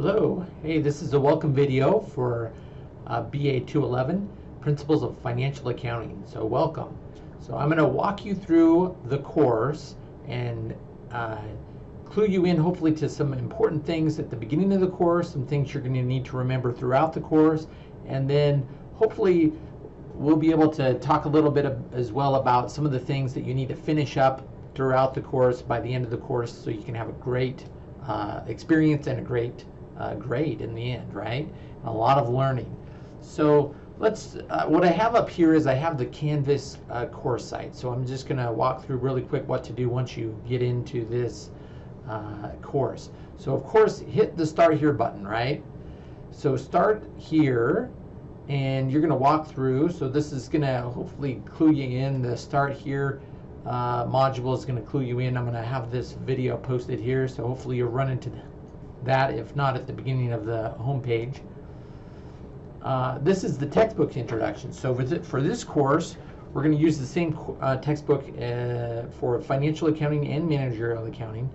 Hello, hey, this is a welcome video for uh, BA 211, Principles of Financial Accounting. So welcome. So I'm going to walk you through the course and uh, clue you in hopefully to some important things at the beginning of the course, some things you're going to need to remember throughout the course, and then hopefully we'll be able to talk a little bit of, as well about some of the things that you need to finish up throughout the course by the end of the course so you can have a great uh, experience and a great uh, grade in the end, right? a lot of learning. So let's, uh, what I have up here is I have the Canvas uh, course site. So I'm just gonna walk through really quick what to do once you get into this uh, course. So of course, hit the start here button, right? So start here and you're gonna walk through. So this is gonna hopefully clue you in. The start here uh, module is gonna clue you in. I'm gonna have this video posted here. So hopefully you'll run into that, if not at the beginning of the home page. Uh, this is the textbook introduction. So for, this course, we're going to use the same uh, textbook uh, for financial accounting and managerial accounting.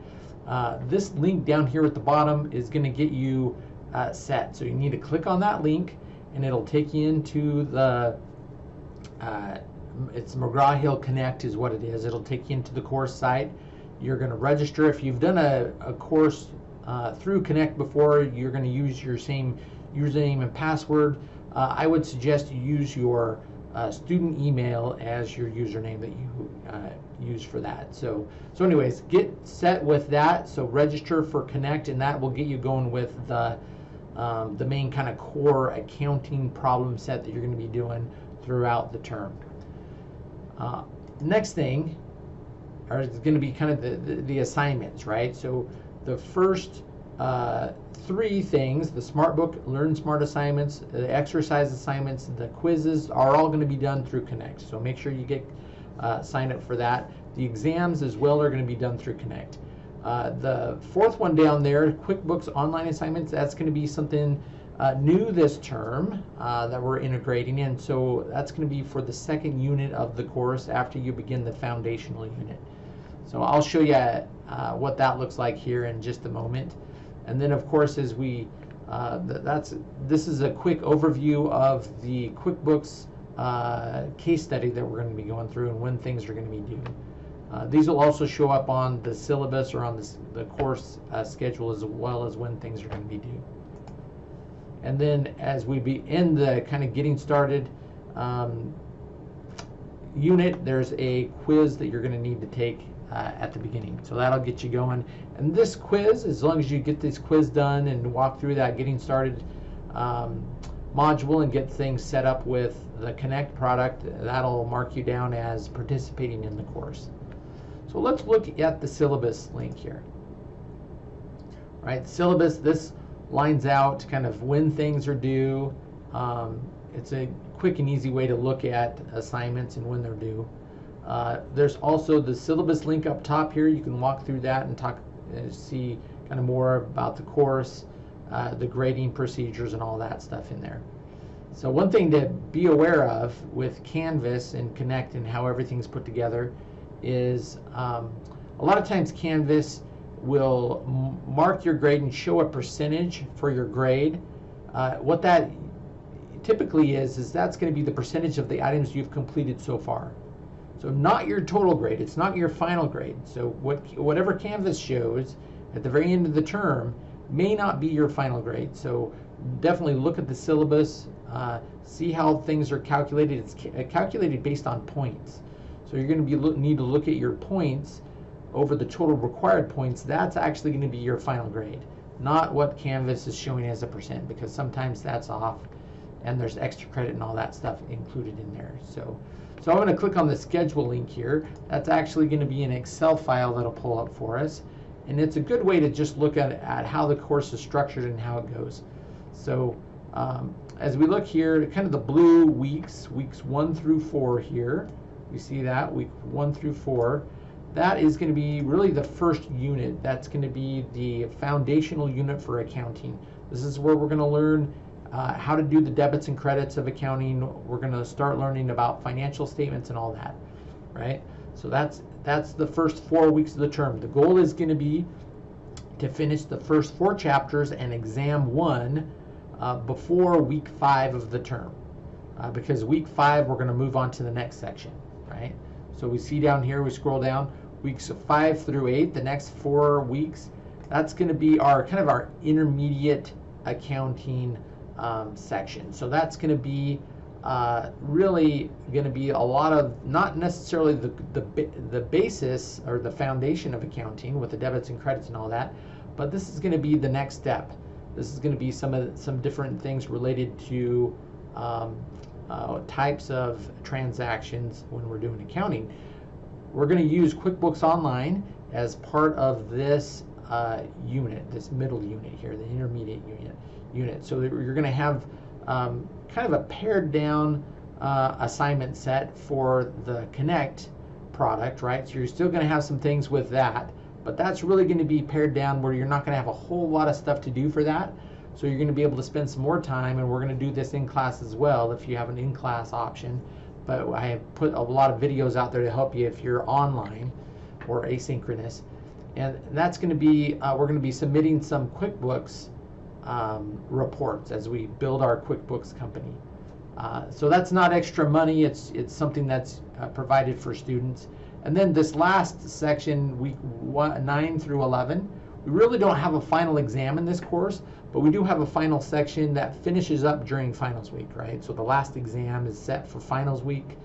Uh, this link down here at the bottom is going to get you uh, set. So you need to click on that link and it'll take you into the, uh, it's McGraw-Hill Connect is what it is. It'll take you into the course site. You're going to register. If you've done a, a course uh, through Connect before, you're going to use your same username and password. Uh, I would suggest you use your uh, student email as your username that you uh, use for that. So, so anyways, get set with that. So register for Connect, and that will get you going with the um, the main kind of core accounting problem set that you're going to be doing throughout the term. Uh, next thing are going to be kind of the, the, the assignments, right? So the first uh, three things, the Smart Book, Learn Smart assignments, the exercise assignments, the quizzes are all going to be done through Connect. So make sure you get uh, signed up for that. The exams as well are going to be done through Connect. Uh, the fourth one down there, QuickBooks online assignments, that's going to be something uh, new this term uh, that we're integrating in. So that's going to be for the second unit of the course after you begin the foundational unit. So I'll show you uh, what that looks like here in just a moment. And then of course as we, uh, that's this is a quick overview of the QuickBooks uh, case study that we're going to be going through and when things are going to be due. Uh, these will also show up on the syllabus or on the, the course uh, schedule as well as when things are going to be due. And then as we be in the kind of getting started um, unit, there's a quiz that you're going to need to take uh, at the beginning. So that'll get you going. And this quiz, as long as you get this quiz done and walk through that getting started um, module and get things set up with the Connect product, that'll mark you down as participating in the course. So let's look at the syllabus link here. Right, syllabus, this lines out kind of when things are due. Um, it's a quick and easy way to look at assignments and when they're due. Uh, there's also the syllabus link up top here. You can walk through that and talk, uh, see kind of more about the course, uh, the grading procedures, and all that stuff in there. So one thing to be aware of with Canvas and Connect and how everything's put together is um, a lot of times Canvas will mark your grade and show a percentage for your grade. Uh, what that typically is, is that's going to be the percentage of the items you've completed so far. So not your total grade, it's not your final grade. So what, whatever Canvas shows at the very end of the term may not be your final grade. So definitely look at the syllabus, uh, see how things are calculated. It's ca uh, calculated based on points. So you're going to be need to look at your points over the total required points. That's actually going to be your final grade, not what Canvas is showing as a percent because sometimes that's off and there's extra credit and all that stuff included in there. So so I'm going to click on the schedule link here. That's actually going to be an Excel file that'll pull up for us. And it's a good way to just look at, at how the course is structured and how it goes. So um, as we look here, kind of the blue weeks, weeks one through four here, you see that, week one through four, that is going to be really the first unit. That's going to be the foundational unit for accounting. This is where we're going to learn uh, how to do the debits and credits of accounting. We're going to start learning about financial statements and all that, right? So that's that's the first four weeks of the term. The goal is going to be to finish the first four chapters and exam one uh, before week five of the term. Uh, because week five, we're going to move on to the next section, right? So we see down here, we scroll down, weeks five through eight, the next four weeks, that's going to be our kind of our intermediate accounting um, section. So that's going to be uh, really going to be a lot of not necessarily the, the the basis or the foundation of accounting with the debits and credits and all that, but this is going to be the next step. This is going to be some of some different things related to um, uh, types of transactions when we're doing accounting. We're going to use QuickBooks Online as part of this uh, unit, this middle unit here, the intermediate unit. Unit. So you're going to have um, kind of a pared down uh, assignment set for the Connect product, right? So you're still going to have some things with that, but that's really going to be pared down where you're not going to have a whole lot of stuff to do for that. So you're going to be able to spend some more time, and we're going to do this in class as well if you have an in class option. But I have put a lot of videos out there to help you if you're online or asynchronous. And that's going to be, uh, we're going to be submitting some QuickBooks um, reports as we build our QuickBooks company. Uh, so that's not extra money. It's it's something that's uh, provided for students. And then this last section, week one, nine through 11, we really don't have a final exam in this course, but we do have a final section that finishes up during finals week, right? So the last exam is set for finals week.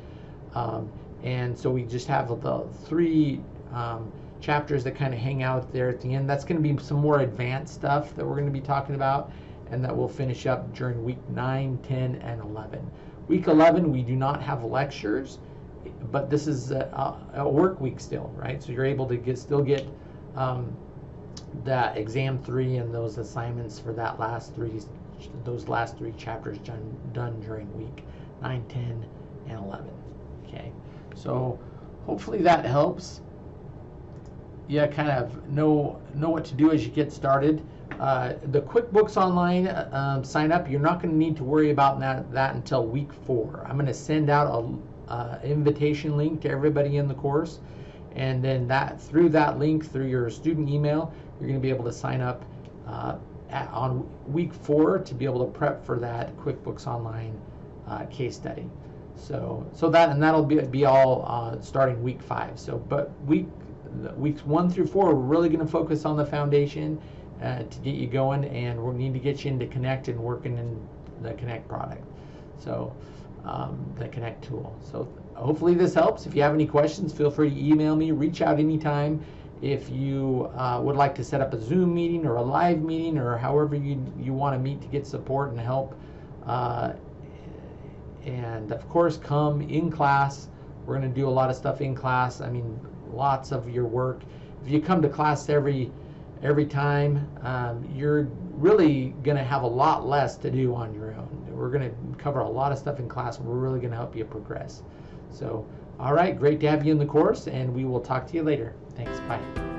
Um, and so we just have the three um, chapters that kind of hang out there at the end. That's going to be some more advanced stuff that we're going to be talking about and that will finish up during week 9, 10, and 11. Week 11, we do not have lectures, but this is a, a work week still, right? So you're able to get still get um, that exam three and those assignments for that last three, those last three chapters done, done during week 9, 10, and 11. Okay, so hopefully that helps you kind of know know what to do as you get started. Uh, the QuickBooks Online uh, um, sign up, you're not going to need to worry about that, that until week four. I'm going to send out a uh, invitation link to everybody in the course, and then that through that link through your student email, you're going to be able to sign up uh, at, on week four to be able to prep for that QuickBooks Online uh, case study. So so that and that'll be be all starting week five. So but week weeks one through four, we're really going to focus on the foundation uh, to get you going, and we need to get you into Connect and working in the Connect product. So, um, the Connect tool. So, hopefully, this helps. If you have any questions, feel free to email me, reach out anytime. If you uh, would like to set up a Zoom meeting or a live meeting or however you, you want to meet to get support and help, uh, and of course, come in class. We're going to do a lot of stuff in class. I mean, lots of your work. If you come to class every every time, um, you're really going to have a lot less to do on your own. We're going to cover a lot of stuff in class, we're really going to help you progress. So, all right, great to have you in the course, and we will talk to you later. Thanks. Bye.